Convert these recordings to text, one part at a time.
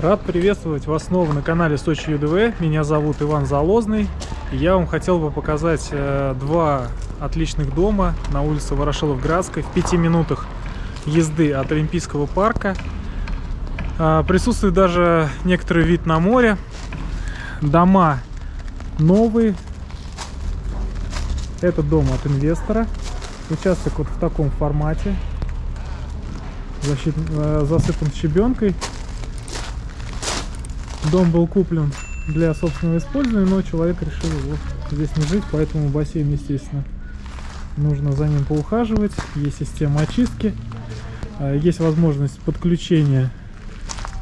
Рад приветствовать вас снова на канале Сочи ЮДВ. Меня зовут Иван Залозный. И я вам хотел бы показать э, два отличных дома на улице Ворошилов-Градской в пяти минутах езды от Олимпийского парка. Э, присутствует даже некоторый вид на море. Дома новые. Это дом от инвестора. Участок вот в таком формате. Защит, э, засыпан щебенкой. Дом был куплен для собственного использования, но человек решил его здесь не жить, поэтому бассейн, естественно, нужно за ним поухаживать. Есть система очистки, а, есть возможность подключения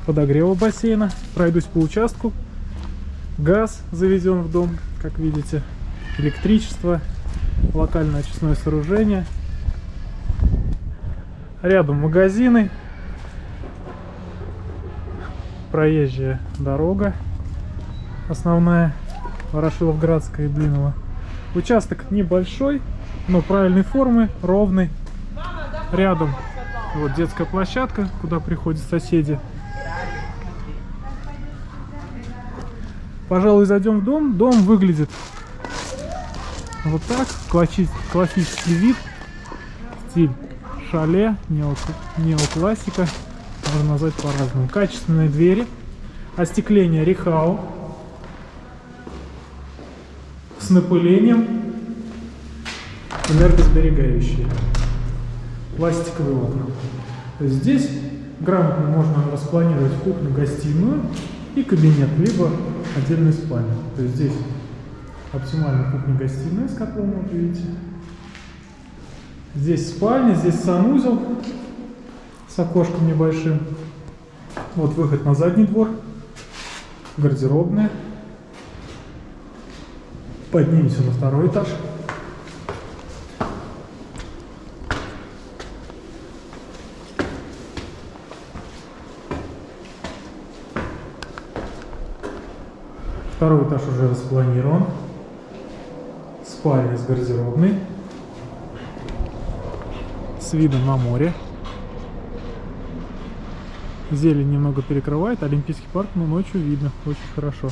подогрева бассейна. Пройдусь по участку. Газ заведен в дом, как видите, электричество, локальное очистное сооружение. Рядом магазины, проезжая дорога основная Ворошиловградская и Блинова. Участок небольшой, но правильной формы, ровный. Рядом вот детская площадка, куда приходят соседи. Пожалуй, зайдем в дом. Дом выглядит вот так. Классический вид. Стиль шале, неоклассика можно назвать по-разному. Качественные двери, остекление Рихау с напылением, энергосберегающие, пластиковые окна. Здесь грамотно можно распланировать кухню-гостиную и кабинет, либо отдельную спальню. То есть здесь оптимально кухня-гостиная с котлом, вот видите. Здесь спальня, здесь санузел, с окошком небольшим. Вот выход на задний двор, гардеробная. Поднимемся на второй этаж. Второй этаж уже распланирован. Спальня с гардеробной. С видом на море. Зелень немного перекрывает, Олимпийский парк, но ночью видно очень хорошо.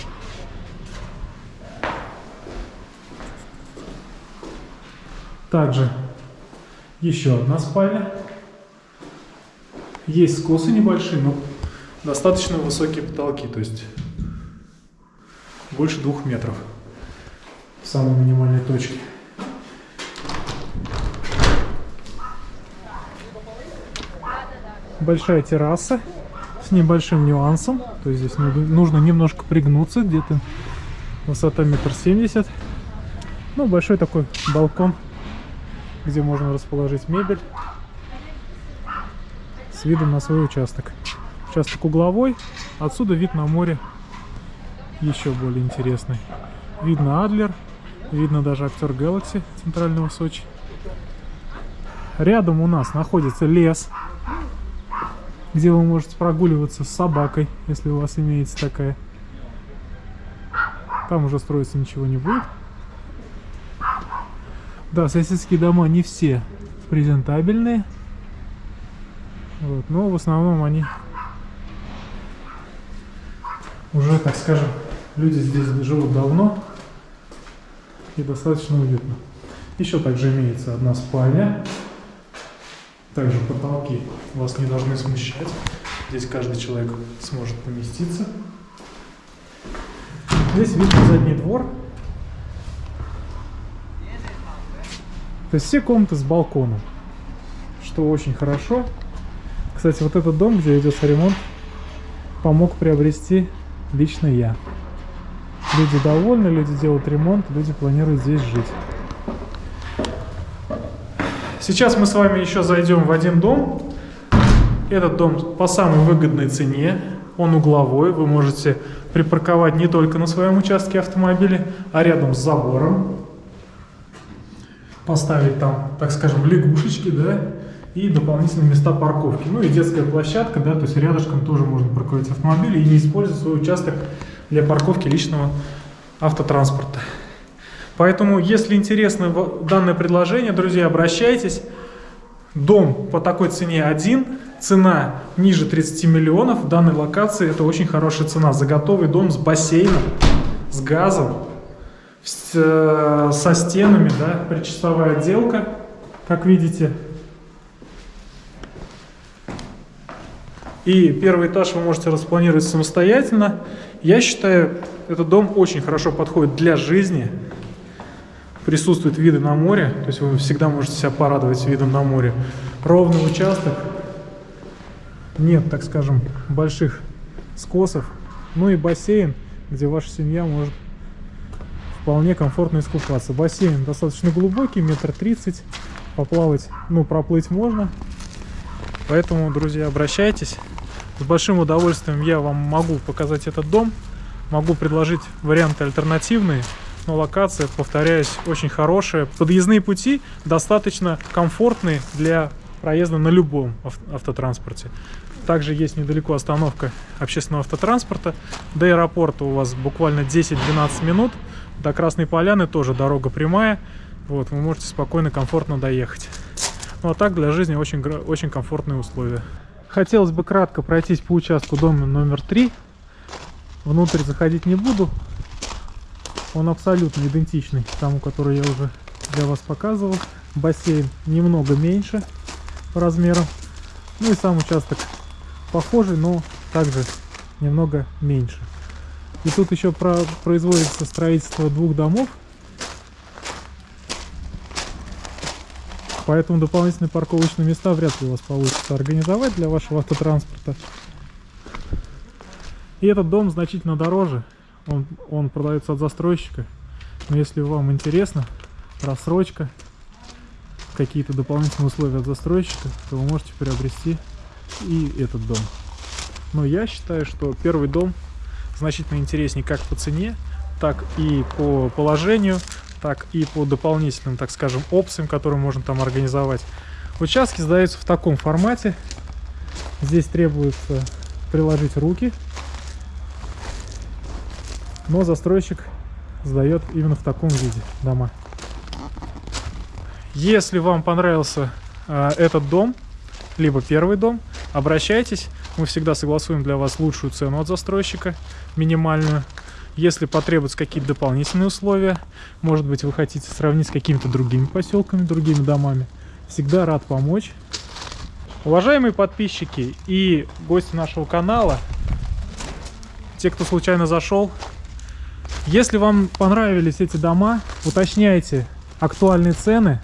Также еще одна спальня. Есть скосы небольшие, но достаточно высокие потолки, то есть больше двух метров в самой минимальной точке. Большая терраса с небольшим нюансом. То есть здесь нужно немножко пригнуться, где-то высота метр семьдесят. Ну, большой такой балкон, где можно расположить мебель с видом на свой участок. Участок угловой, отсюда вид на море еще более интересный. Видно Адлер, видно даже актер Galaxy центрального Сочи. Рядом у нас находится лес, где вы можете прогуливаться с собакой, если у вас имеется такая. Там уже строиться ничего не будет. Да, соседские дома не все презентабельные. Вот, но в основном они уже, так скажем, люди здесь живут давно и достаточно уютно. Еще также имеется одна спальня также потолки вас не должны смущать. Здесь каждый человек сможет поместиться. Здесь видно задний двор. То есть все комнаты с балконом, что очень хорошо. Кстати, вот этот дом, где идется ремонт, помог приобрести лично я. Люди довольны, люди делают ремонт, люди планируют здесь жить. Сейчас мы с вами еще зайдем в один дом. Этот дом по самой выгодной цене. Он угловой. Вы можете припарковать не только на своем участке автомобиля, а рядом с забором. Поставить там, так скажем, лягушечки, да, и дополнительные места парковки. Ну и детская площадка, да, то есть рядышком тоже можно парковать автомобили и не использовать свой участок для парковки личного автотранспорта. Поэтому, если интересно данное предложение, друзья, обращайтесь. Дом по такой цене один, цена ниже 30 миллионов в данной локации это очень хорошая цена за готовый дом с бассейном, с газом, с, э, со стенами, да, причасовая отделка, как видите. И первый этаж вы можете распланировать самостоятельно. Я считаю, этот дом очень хорошо подходит для жизни. Присутствуют виды на море, то есть вы всегда можете себя порадовать видом на море. Ровный участок, нет, так скажем, больших скосов. Ну и бассейн, где ваша семья может вполне комфортно искупаться. Бассейн достаточно глубокий, метр тридцать. Поплавать, ну, проплыть можно. Поэтому, друзья, обращайтесь. С большим удовольствием я вам могу показать этот дом. Могу предложить варианты альтернативные. Но локация, повторяюсь, очень хорошая. Подъездные пути достаточно комфортные для проезда на любом автотранспорте. Также есть недалеко остановка общественного автотранспорта. До аэропорта у вас буквально 10-12 минут. До Красной Поляны тоже дорога прямая. Вот, вы можете спокойно, комфортно доехать. Ну а так для жизни очень, очень комфортные условия. Хотелось бы кратко пройтись по участку дома номер 3. Внутрь заходить не буду. Он абсолютно идентичный тому, который я уже для вас показывал. Бассейн немного меньше по размерам. Ну и сам участок похожий, но также немного меньше. И тут еще про производится строительство двух домов. Поэтому дополнительные парковочные места вряд ли у вас получится организовать для вашего автотранспорта. И этот дом значительно дороже. Он, он продается от застройщика. Но если вам интересно, рассрочка, какие-то дополнительные условия от застройщика, то вы можете приобрести и этот дом. Но я считаю, что первый дом значительно интереснее как по цене, так и по положению, так и по дополнительным, так скажем, опциям, которые можно там организовать. Участки сдаются в таком формате. Здесь требуется приложить руки. Но застройщик сдает именно в таком виде дома. Если вам понравился э, этот дом, либо первый дом, обращайтесь. Мы всегда согласуем для вас лучшую цену от застройщика, минимальную. Если потребуются какие-то дополнительные условия, может быть вы хотите сравнить с какими-то другими поселками, другими домами, всегда рад помочь. Уважаемые подписчики и гости нашего канала, те, кто случайно зашел, если вам понравились эти дома, уточняйте актуальные цены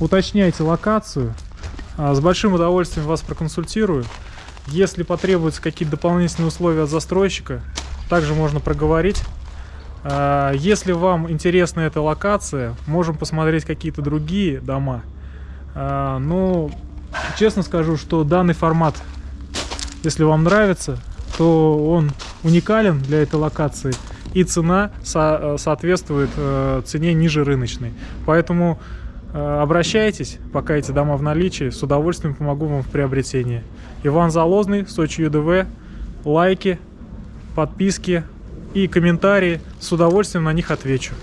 уточняйте локацию. А, с большим удовольствием вас проконсультирую. Если потребуются какие-то дополнительные условия от застройщика, также можно проговорить. А, если вам интересна эта локация, можем посмотреть какие-то другие дома. А, но честно скажу, что данный формат, если вам нравится, то он уникален для этой локации и цена со соответствует э, цене ниже рыночной. Поэтому Э, обращайтесь, пока эти дома в наличии, с удовольствием помогу вам в приобретении. Иван Залозный, Сочи ЮДВ, лайки, подписки и комментарии, с удовольствием на них отвечу.